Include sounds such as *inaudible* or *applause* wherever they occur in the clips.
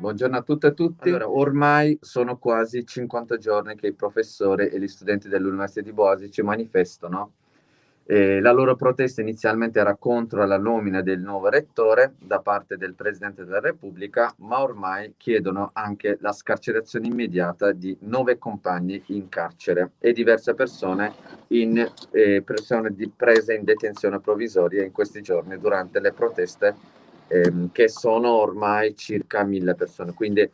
buongiorno a tutte e tutti. Allora, ormai sono quasi 50 giorni che i professori e gli studenti dell'Università di Boasi ci manifestano eh, la loro protesta inizialmente era contro la nomina del nuovo rettore da parte del Presidente della Repubblica, ma ormai chiedono anche la scarcerazione immediata di nove compagni in carcere e diverse persone, in, eh, persone prese in detenzione provvisoria in questi giorni durante le proteste ehm, che sono ormai circa mille persone. Quindi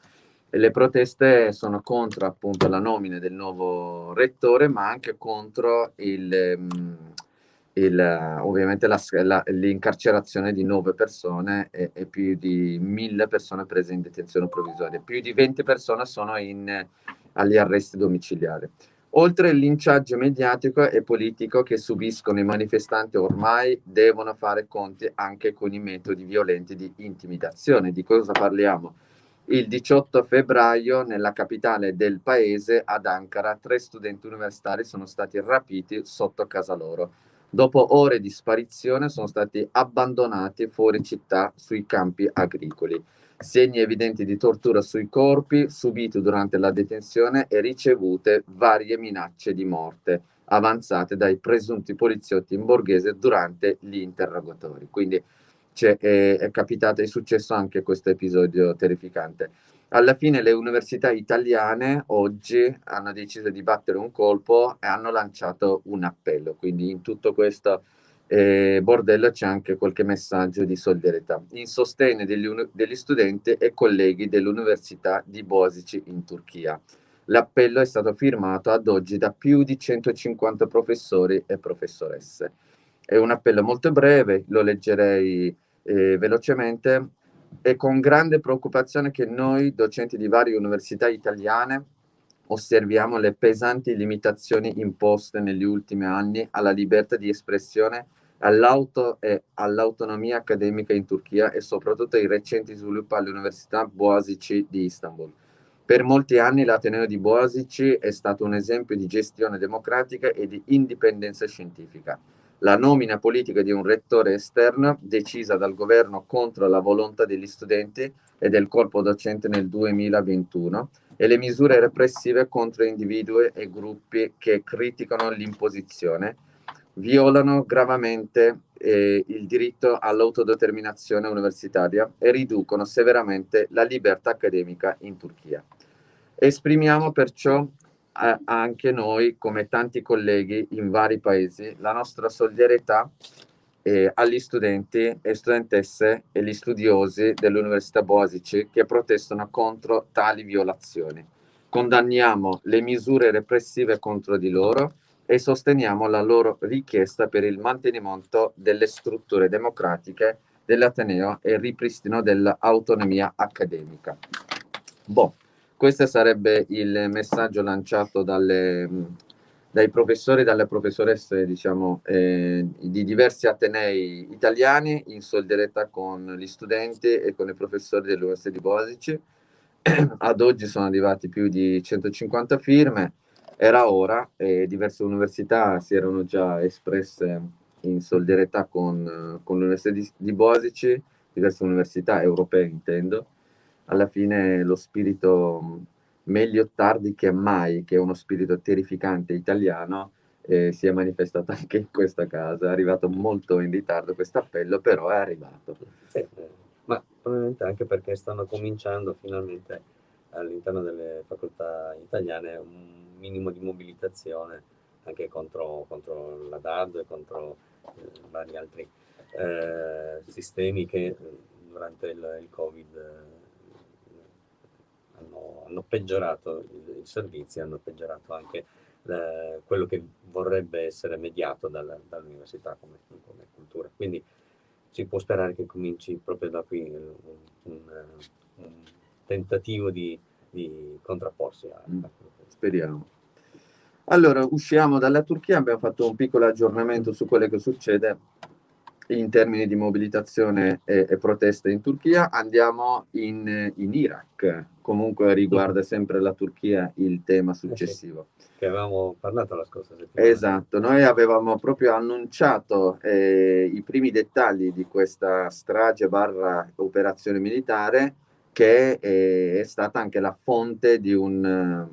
le proteste sono contro appunto la nomina del nuovo rettore, ma anche contro il... Ehm, il, ovviamente l'incarcerazione di nove persone e, e, più di mille persone prese in detenzione provvisoria. Più di 20 persone sono in, agli arresti domiciliari. Oltre al linciaggio mediatico e politico che subiscono i manifestanti ormai devono fare conti anche con i metodi violenti di intimidazione. Di cosa parliamo? Il 18 febbraio nella capitale del paese, ad Ankara, tre studenti universitari sono stati rapiti sotto casa loro dopo ore di sparizione sono stati abbandonati fuori città sui campi agricoli. Segni evidenti di tortura sui corpi subiti durante la detenzione e ricevute varie minacce di morte avanzate dai presunti poliziotti in borghese durante gli interrogatori. Quindi è, è capitato, è successo anche questo episodio terrificante alla fine le università italiane oggi hanno deciso di battere un colpo e hanno lanciato un appello, quindi in tutto questo eh, bordello c'è anche qualche messaggio di solidarietà in sostegno degli, degli studenti e colleghi dell'Università di Bosici in Turchia. L'appello è stato firmato ad oggi da più di 150 professori e professoresse. È un appello molto breve, lo leggerei eh, velocemente è con grande preoccupazione che noi, docenti di varie università italiane, osserviamo le pesanti limitazioni imposte negli ultimi anni alla libertà di espressione, all'auto e all'autonomia accademica in Turchia e soprattutto i recenti sviluppi all'Università Boğaziçi di Istanbul. Per molti anni l'Ateneo di Boğaziçi è stato un esempio di gestione democratica e di indipendenza scientifica la nomina politica di un rettore esterno decisa dal governo contro la volontà degli studenti e del corpo docente nel 2021 e le misure repressive contro individui e gruppi che criticano l'imposizione violano gravemente eh, il diritto all'autodeterminazione universitaria e riducono severamente la libertà accademica in Turchia. Esprimiamo perciò anche noi, come tanti colleghi in vari paesi, la nostra solidarietà eh, agli studenti e studentesse e gli studiosi dell'Università Boasici che protestano contro tali violazioni. Condanniamo le misure repressive contro di loro e sosteniamo la loro richiesta per il mantenimento delle strutture democratiche dell'Ateneo e il ripristino dell'autonomia accademica. Boh. Questo sarebbe il messaggio lanciato dalle, dai professori e dalle professoresse diciamo, eh, di diversi atenei italiani in solidarietà con gli studenti e con i professori dell'Università di Bosici. *clears throat* Ad oggi sono arrivati più di 150 firme, era ora e diverse università si erano già espresse in solidarietà con, con l'Università di, di Bosici, diverse università europee intendo, alla fine lo spirito meglio tardi che mai, che è uno spirito terrificante italiano, eh, si è manifestato *laughs* anche in questa casa. È arrivato molto in ritardo questo appello, però è arrivato. Sì, ma probabilmente anche perché stanno cominciando finalmente all'interno delle facoltà italiane un minimo di mobilitazione anche contro, contro la DAD e contro eh, vari altri eh, sistemi che eh, durante il, il Covid hanno, hanno peggiorato i, i, servizi, hanno peggiorato anche eh, quello che vorrebbe essere mediato dal, dall'università come, come, cultura. Quindi si può sperare che cominci proprio da qui un, un, un tentativo di, di contrapporsi. A, mm, Speriamo. Allora, usciamo dalla Turchia, abbiamo fatto un piccolo aggiornamento su quello che succede in termini di mobilitazione e, e proteste in Turchia, andiamo in, in, Iraq, comunque riguarda sempre la Turchia il tema successivo. Eh sì, che avevamo parlato la scorsa settimana. Esatto, noi avevamo proprio annunciato eh, i primi dettagli di questa strage barra operazione militare che è, è stata anche la fonte di un,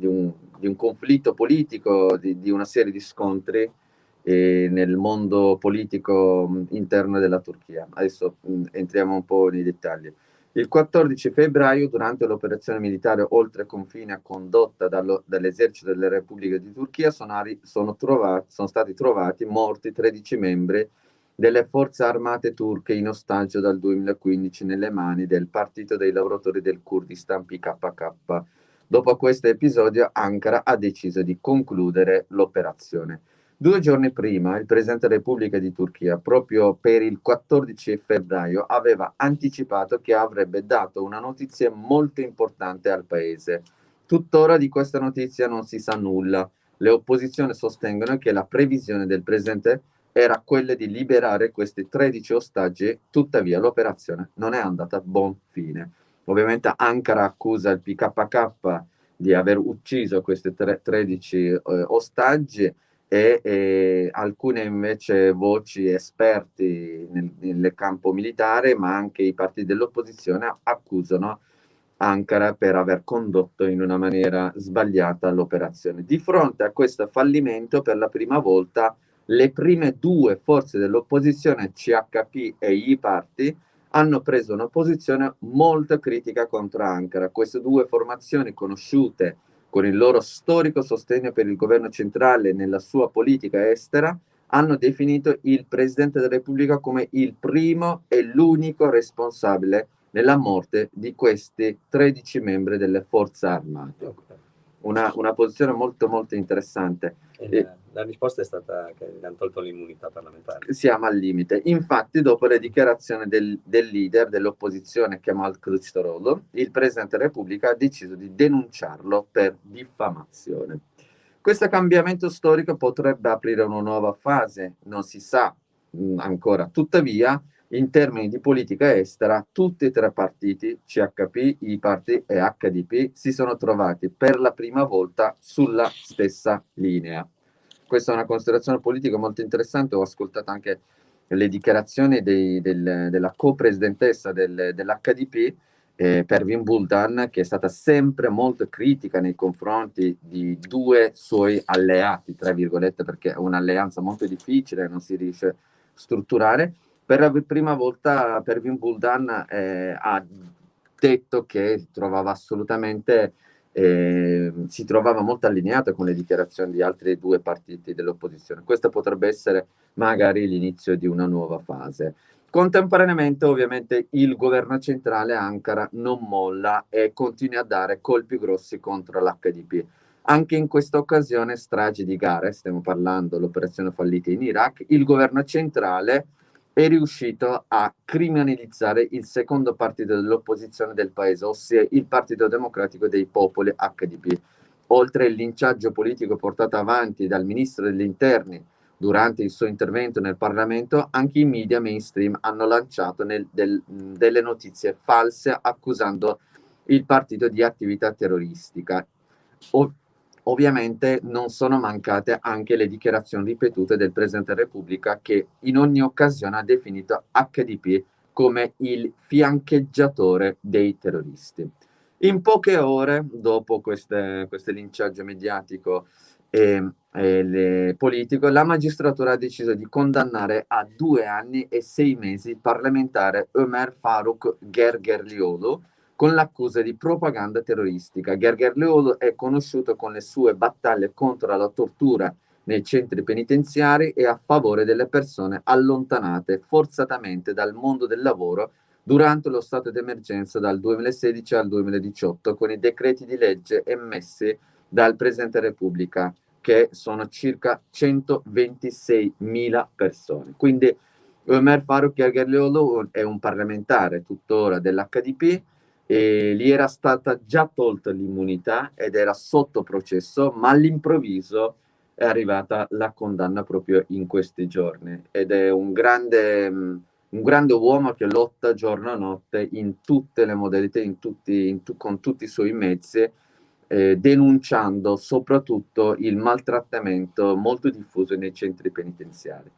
di un, di un conflitto politico, di, di, una serie di scontri eh, nel mondo politico interno della Turchia. Adesso mh, entriamo un po' nei dettagli. Il 14 febbraio, durante l'operazione militare oltre confine condotta dall'esercito della Repubblica di Turchia, sono, sono, trovati, sono stati trovati morti 13 membri delle forze armate turche in ostaggio dal 2015 nelle mani del Partito dei lavoratori del Kurdistan PKK. Dopo questo episodio Ankara ha deciso di concludere l'operazione. Due giorni prima il Presidente della Repubblica di Turchia, proprio per il 14 febbraio, aveva anticipato che avrebbe dato una notizia molto importante al Paese. Tuttora di questa notizia non si sa nulla. Le opposizioni sostengono che la previsione del Presidente era quella di liberare questi 13 ostaggi, tuttavia l'operazione non è andata a buon fine. Ovviamente Ankara accusa il PKK di aver ucciso questi 13 eh, ostaggi, e, e alcune invece voci esperti nel, nel, campo militare, ma anche i partiti dell'opposizione accusano Ankara per aver condotto in una maniera sbagliata l'operazione. Di fronte a questo fallimento, per la prima volta, le prime due forze dell'opposizione, CHP e i parti, hanno preso una posizione molto critica contro Ankara. Queste due formazioni conosciute con il loro storico sostegno per il governo centrale nella sua politica estera, hanno definito il Presidente della Repubblica come il primo e l'unico responsabile nella morte di questi 13 membri delle forze armate. Una, una posizione molto molto interessante. E, la risposta è stata che gli hanno tolto l'immunità parlamentare. Siamo al limite. Infatti, dopo le dichiarazioni del, del leader dell'opposizione Kemal Kılıçdaroğlu, il Presidente della Repubblica ha deciso di denunciarlo per diffamazione. Questo cambiamento storico potrebbe aprire una nuova fase, non si sa mh, mm, ancora. Tuttavia, in termini di politica estera, tutti e tre partiti, CHP, IPARTI e HDP, si sono trovati per la prima volta sulla stessa linea questa è una considerazione politica molto interessante, ho ascoltato anche le dichiarazioni dei, del, della co-presidentessa del, dell'HDP, eh, Pervin Buldan, che è stata sempre molto critica nei confronti di due suoi alleati, tra virgolette, perché è un'alleanza molto difficile, non si riesce a strutturare. Per la prima volta Pervin Buldan eh, ha detto che trovava assolutamente eh, si trovava molto allineato con le dichiarazioni di altri due partiti dell'opposizione. Questo potrebbe essere magari l'inizio di una nuova fase. Contemporaneamente ovviamente il governo centrale Ankara non molla e continua a dare colpi grossi contro l'HDP. Anche in questa occasione stragi di gare, stiamo parlando dell'operazione fallita in Iraq, il governo centrale è riuscito a criminalizzare il secondo partito dell'opposizione del paese, ossia il Partito Democratico dei Popoli HDP. Oltre al linciaggio politico portato avanti dal ministro degli interni durante il suo intervento nel Parlamento, anche i media mainstream hanno lanciato nel, del, delle notizie false accusando il partito di attività terroristica. O, Ovviamente non sono mancate anche le dichiarazioni ripetute del Presidente della Repubblica che in ogni occasione ha definito HDP come il fiancheggiatore dei terroristi. In poche ore dopo queste, questo linciaggio mediatico e, e politico, la magistratura ha deciso di condannare a due anni e sei mesi il parlamentare Ömer Faruk Gergerliolu, con l'accusa di propaganda terroristica. Gergerliolo è conosciuto con le sue battaglie contro la tortura nei centri penitenziari e a favore delle persone allontanate forzatamente dal mondo del lavoro durante lo stato d'emergenza dal 2016 al 2018 con i decreti di legge emessi dal Presidente Repubblica che sono circa 126.000 persone. Quindi Omer Faruk Gergerliolo è un parlamentare tuttora dell'HDP e gli era stata già tolta l'immunità ed era sotto processo, ma all'improvviso è arrivata la condanna proprio in questi giorni ed è un grande, un grande uomo che lotta giorno e notte in tutte le modalità, in tutti, in tu, con tutti i suoi mezzi, eh, denunciando soprattutto il maltrattamento molto diffuso nei centri penitenziari.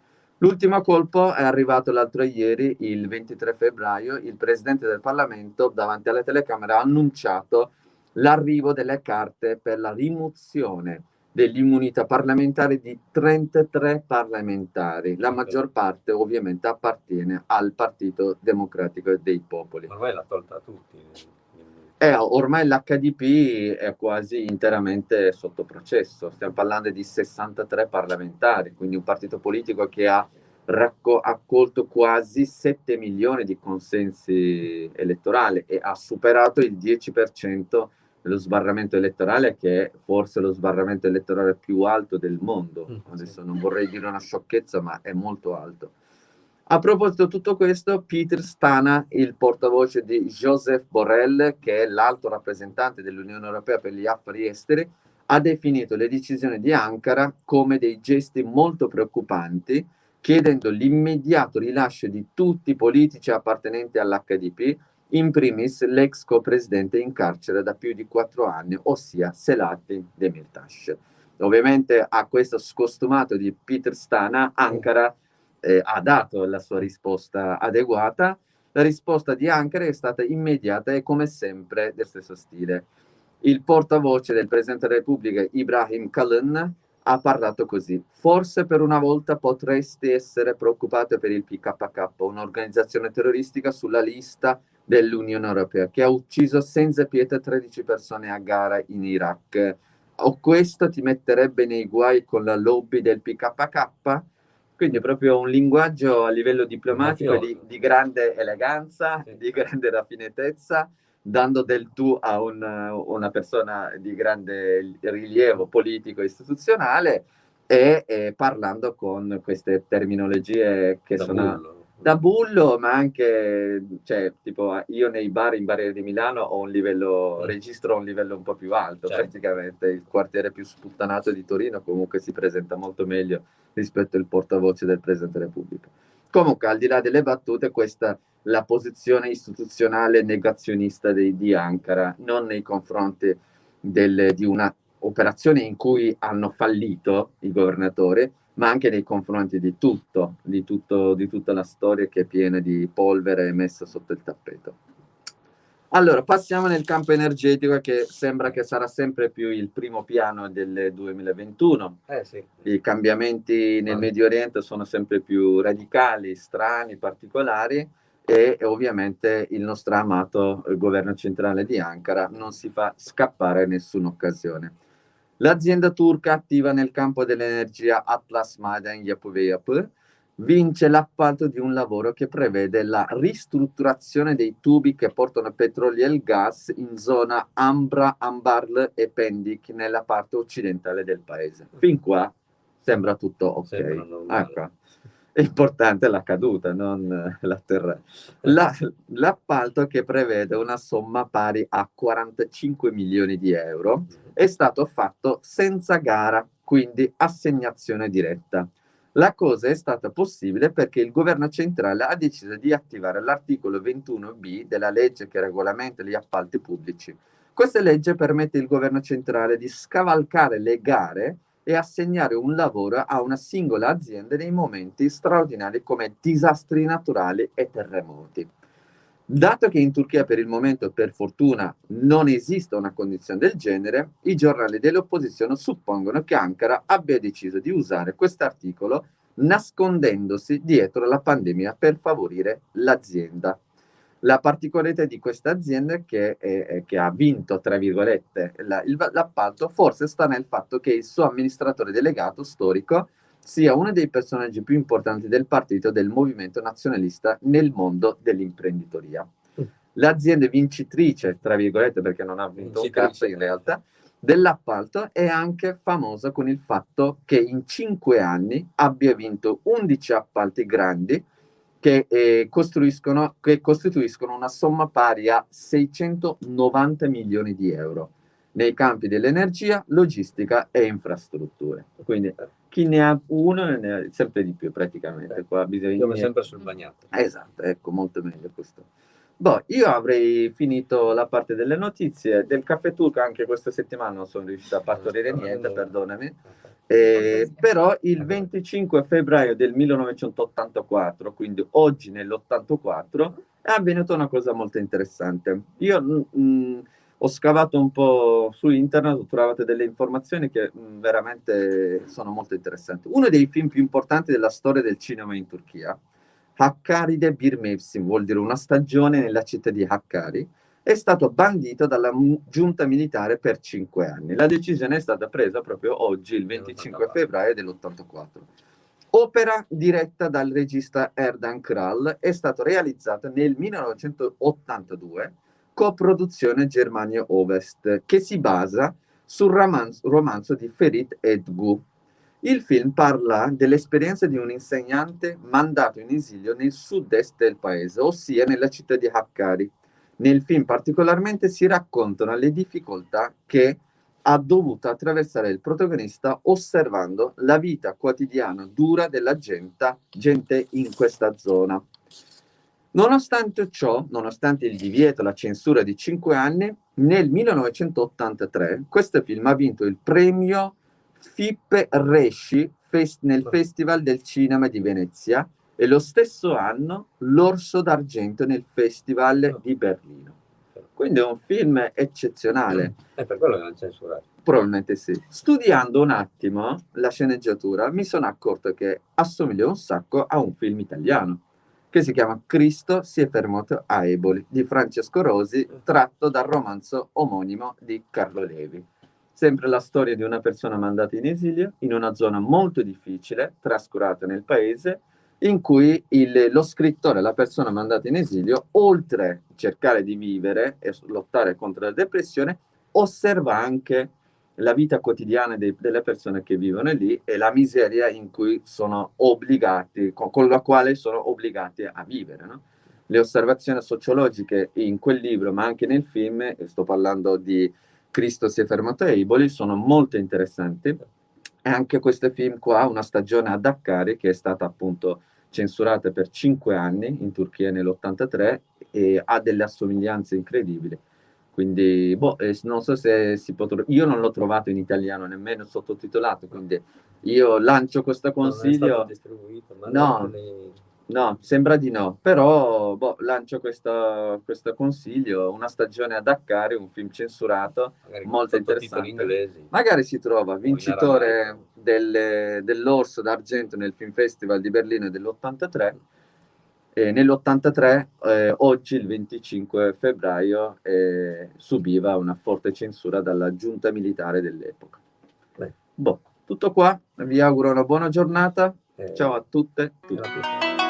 L'ultimo colpo è arrivato l'altro ieri, il 23 febbraio, il Presidente del Parlamento davanti alle telecamere ha annunciato l'arrivo delle carte per la rimozione dell'immunità parlamentare di 33 parlamentari. La maggior parte ovviamente appartiene al Partito Democratico dei Popoli. Ormai l'ha tolta a tutti. Eh, ormai l'HDP è quasi interamente sotto processo, stiamo parlando di 63 parlamentari, quindi un partito politico che ha accolto quasi 7 milioni di consensi elettorali e ha superato il 10% dello sbarramento elettorale che è forse lo sbarramento elettorale più alto del mondo. Mm, Adesso non vorrei dire una sciocchezza, ma è molto alto. A proposito di tutto questo, Peter Stana, il portavoce di Joseph Borrell, che è l'alto rappresentante dell'Unione Europea per gli affari esteri, ha definito le decisioni di Ankara come dei gesti molto preoccupanti, chiedendo l'immediato rilascio di tutti i politici appartenenti all'HDP, in primis l'ex co-presidente in carcere da più di quattro anni, ossia Selahattin Demirtas. Ovviamente a questo scostumato di Peter Stana, Ankara eh, ha dato la sua risposta adeguata. La risposta di Ankara è stata immediata e come sempre del stesso stile. Il portavoce del Presidente della Repubblica, Ibrahim Kalin, ha parlato così. Forse per una volta potresti essere preoccupato per il PKK, un'organizzazione terroristica sulla lista dell'Unione Europea, che ha ucciso senza pietà 13 persone a gara in Iraq. O questo ti metterebbe nei guai con la lobby del PKK? Quindi è proprio un linguaggio a livello diplomatico di, di, grande eleganza, sì. di grande raffinatezza, dando del tu a un, una persona di grande rilievo politico e istituzionale e, e parlando con queste terminologie che da sono... Bullo. Da bullo, ma anche, cioè, tipo, io nei bar in Barriere di Milano ho un livello, mm. registro un livello un po' più alto, certo. praticamente. Il quartiere più sputtanato di Torino comunque si presenta molto meglio rispetto al portavoce del Presidente della Repubblica. Comunque, al di là delle battute, questa la posizione istituzionale negazionista di, di Ankara, non nei confronti del, di una operazione in cui hanno fallito i governatori, ma anche nei confronti di tutto, di, tutto, di tutta la storia che è piena di polvere messa sotto il tappeto. Allora, passiamo nel campo energetico che sembra che sarà sempre più il primo piano del 2021. Eh, sì. I cambiamenti nel Medio Oriente sono sempre più radicali, strani, particolari e, ovviamente il nostro amato il governo centrale di Ankara non si fa scappare nessuna occasione. L'azienda turca attiva nel campo dell'energia Atlas Maden Yapuveyapı vince l'appalto di un lavoro che prevede la ristrutturazione dei tubi che portano petrolio e gas in zona Ambra, Ambarl e Pendik nella parte occidentale del paese. Fin qua sembra tutto ok. È importante la caduta, non l'atterraggio. La, l'appalto che prevede una somma pari a 45 milioni di euro è stato fatto senza gara, quindi assegnazione diretta. La cosa è stata possibile perché il governo centrale ha deciso di attivare l'articolo 21b della legge che regolamenta gli appalti pubblici. Questa legge permette al governo centrale di scavalcare le gare e assegnare un lavoro a una singola azienda nei momenti straordinari come disastri naturali e terremoti. Dato che in Turchia per il momento, per fortuna, non esiste una condizione del genere, i giornali dell'opposizione suppongono che Ankara abbia deciso di usare questo articolo nascondendosi dietro la pandemia per favorire l'azienda. La particolarità di questa azienda che, è, che ha vinto, tra virgolette, l'appalto forse sta nel fatto che il suo amministratore delegato storico sia uno dei personaggi più importanti del partito del movimento nazionalista nel mondo dell'imprenditoria. Mm. L'azienda vincitrice, tra virgolette, perché non ha vinto un cazzo in realtà, dell'appalto è anche famosa con il fatto che in cinque anni abbia vinto 11 appalti grandi che, eh, costruiscono, che costituiscono una somma pari a 690 milioni di euro nei campi dell'energia, logistica e infrastrutture. Quindi chi ne ha uno ne ha sempre di più praticamente. Beh, Qua bisogna... Siamo sempre sul bagnato. Esatto, ecco, molto meglio questo. Boh, io avrei finito la parte delle notizie. Del caffè turco anche questa settimana non sono riuscito a partorire niente, perdonami. Eh, però il 25 febbraio del 1984, quindi oggi nell'84, è avvenuta una cosa molto interessante. Io mh, mm, mm, ho scavato un po' su internet, ho trovato delle informazioni che mh, mm, veramente sono molto interessanti. Uno dei film più importanti della storia del cinema in Turchia, Hakkari'de Bir Mevsim, vuol dire una stagione nella città di Hakkari, è stato bandito dalla giunta militare per cinque anni. La decisione è stata presa proprio oggi, il 25 febbraio dell'84. Opera diretta dal regista Erdan Kral, è stata realizzata nel 1982, coproduzione Germania-Ovest, che si basa sul romanzo, romanzo di Ferit Edgu. Il film parla dell'esperienza di un insegnante mandato in esilio nel sud-est del paese, ossia nella città di Hakkari nel film particolarmente si raccontano le difficoltà che ha dovuto attraversare il protagonista osservando la vita quotidiana dura della gente, gente in questa zona. Nonostante ciò, nonostante il divieto, la censura di cinque anni, nel 1983 questo film ha vinto il premio Fippe Resci nel Festival del Cinema di Venezia e lo stesso anno l'Orso d'Argento nel Festival ah. di Berlino. Quindi è un film eccezionale. È per quello che l'hanno censurato. Probabilmente sì. Studiando un attimo la sceneggiatura mi sono accorto che assomiglia un sacco a un film italiano che si chiama Cristo si è fermato a Eboli di Francesco Rosi tratto dal romanzo omonimo di Carlo Levi. Sempre la storia di una persona mandata in esilio in una zona molto difficile, trascurata nel paese, in cui il, lo scrittore, la persona mandata in esilio, oltre a cercare di vivere e lottare contro la depressione, osserva anche la vita quotidiana dei, delle persone che vivono lì e la miseria in cui sono obbligati, con, con la quale sono obbligati a vivere. No? Le osservazioni sociologiche in quel libro, ma anche nel film, sto parlando di Cristo si è fermato a Eboli, sono molto interessanti. E anche questo film qua, una stagione a Dakkari, che è stata appunto censurata per cinque anni in Turchia nell'83 e ha delle assomiglianze incredibili. Quindi, boh, eh, non so se si potrà... Io non l'ho trovato in italiano, nemmeno sottotitolato, quindi io lancio questo consiglio... Non è stato distribuito, ma no, No, sembra di no, però boh, lancio questo, questo, consiglio, una stagione a Dakar, un film censurato, Magari molto interessante. Magari si trova vincitore del, dell'Orso d'Argento nel Film Festival di Berlino dell'83. E nell'83, eh, oggi il 25 febbraio, eh, subiva una forte censura dalla giunta militare dell'epoca. Boh, tutto qua, vi auguro una buona giornata, eh, ciao a tutte. tutti.